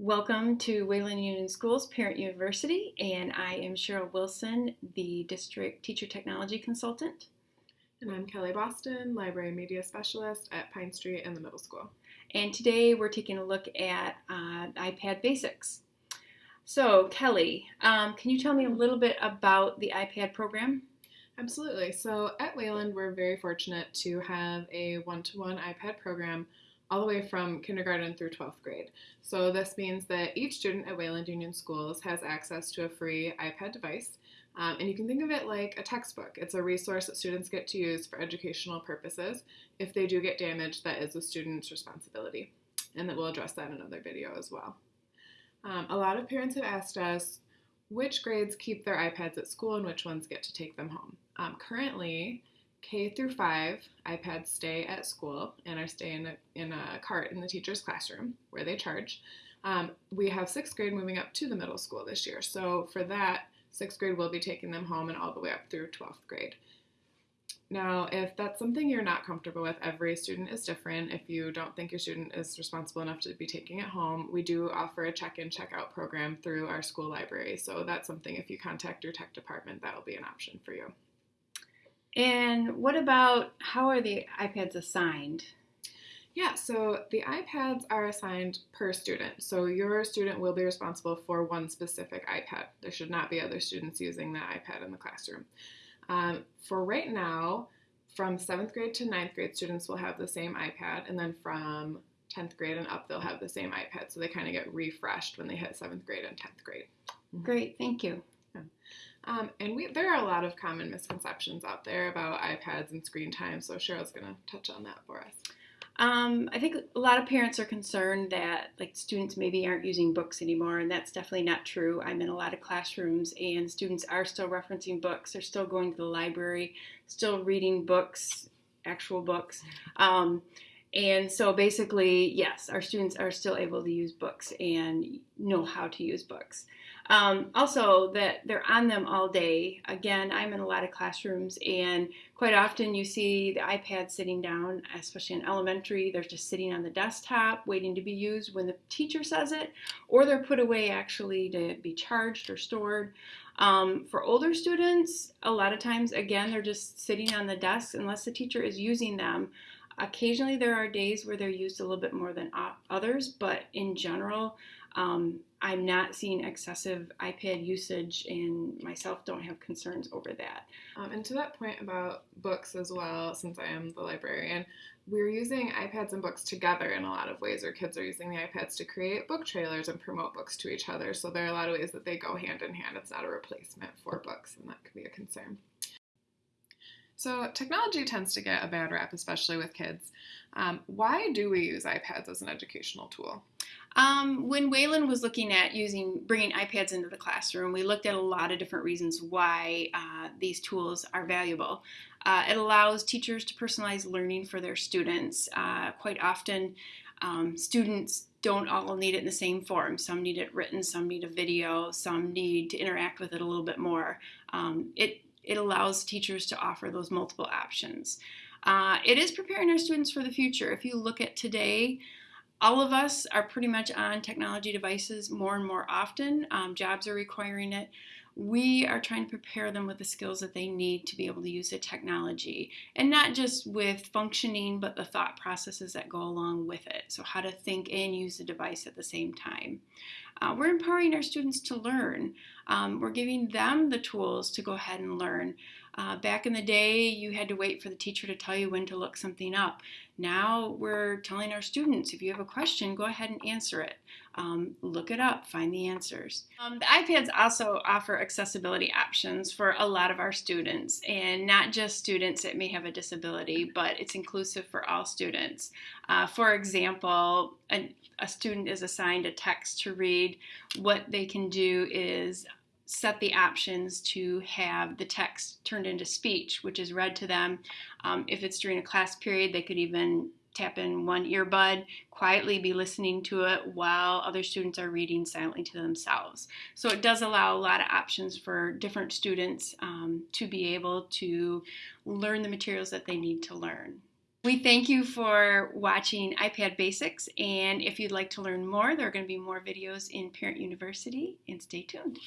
Welcome to Wayland Union Schools Parent University, and I am Cheryl Wilson, the District Teacher Technology Consultant. And I'm Kelly Boston, Library Media Specialist at Pine Street and the Middle School. And today we're taking a look at uh, iPad Basics. So, Kelly, um, can you tell me a little bit about the iPad program? Absolutely. So, at Wayland, we're very fortunate to have a one to one iPad program all the way from kindergarten through 12th grade. So this means that each student at Wayland Union Schools has access to a free iPad device. Um, and you can think of it like a textbook. It's a resource that students get to use for educational purposes. If they do get damaged, that is the student's responsibility. And that we'll address that in another video as well. Um, a lot of parents have asked us which grades keep their iPads at school and which ones get to take them home. Um, currently, K through 5 iPads stay at school and are stay in a, in a cart in the teacher's classroom where they charge. Um, we have sixth grade moving up to the middle school this year. So for that, sixth grade will be taking them home and all the way up through 12th grade. Now, if that's something you're not comfortable with, every student is different. If you don't think your student is responsible enough to be taking it home, we do offer a check in, check out program through our school library. So that's something if you contact your tech department, that'll be an option for you. And what about how are the iPads assigned? Yeah, so the iPads are assigned per student. So your student will be responsible for one specific iPad. There should not be other students using the iPad in the classroom. Um, for right now, from seventh grade to ninth grade, students will have the same iPad, and then from 10th grade and up, they'll have the same iPad. So they kind of get refreshed when they hit seventh grade and 10th grade. Great, thank you. Um, and we, there are a lot of common misconceptions out there about iPads and screen time, so Cheryl's going to touch on that for us. Um, I think a lot of parents are concerned that like students maybe aren't using books anymore, and that's definitely not true. I'm in a lot of classrooms, and students are still referencing books. They're still going to the library, still reading books, actual books. Um, and so basically, yes, our students are still able to use books and know how to use books. Um, also, that they're on them all day. Again, I'm in a lot of classrooms, and quite often you see the iPad sitting down, especially in elementary. They're just sitting on the desktop waiting to be used when the teacher says it, or they're put away actually to be charged or stored. Um, for older students, a lot of times, again, they're just sitting on the desk unless the teacher is using them. Occasionally, there are days where they're used a little bit more than others, but in general, um, I'm not seeing excessive iPad usage, and myself don't have concerns over that. Um, and to that point about books as well, since I am the librarian, we're using iPads and books together in a lot of ways. Our kids are using the iPads to create book trailers and promote books to each other. So there are a lot of ways that they go hand in hand. It's not a replacement for books, and that could be a concern. So, technology tends to get a bad rap, especially with kids. Um, why do we use iPads as an educational tool? Um, when Wayland was looking at using bringing iPads into the classroom, we looked at a lot of different reasons why uh, these tools are valuable. Uh, it allows teachers to personalize learning for their students. Uh, quite often, um, students don't all need it in the same form. Some need it written, some need a video, some need to interact with it a little bit more. Um, it it allows teachers to offer those multiple options. Uh, it is preparing our students for the future. If you look at today, all of us are pretty much on technology devices more and more often. Um, jobs are requiring it. We are trying to prepare them with the skills that they need to be able to use the technology, and not just with functioning, but the thought processes that go along with it. So, how to think and use the device at the same time. Uh, we're empowering our students to learn. Um, we're giving them the tools to go ahead and learn. Uh, back in the day, you had to wait for the teacher to tell you when to look something up. Now we're telling our students if you have a question, go ahead and answer it. Um, look it up, find the answers. Um, the iPads also offer accessibility options for a lot of our students, and not just students that may have a disability, but it's inclusive for all students. Uh, for example, a, a student is assigned a text to read. What they can do is set the options to have the text turned into speech, which is read to them. Um, if it's during a class period, they could even tap in one earbud, quietly be listening to it while other students are reading silently to themselves. So it does allow a lot of options for different students um, to be able to learn the materials that they need to learn. We thank you for watching iPad Basics, and if you'd like to learn more, there are going to be more videos in Parent University, and stay tuned.